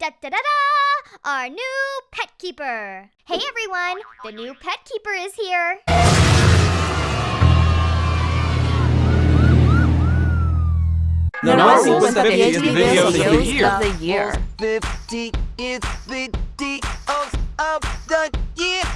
Da da da da! Our new pet keeper. Hey everyone, the new pet keeper is here. The Nazi was the 50th Videos of the Year. of the year. 50 is 50 of the year.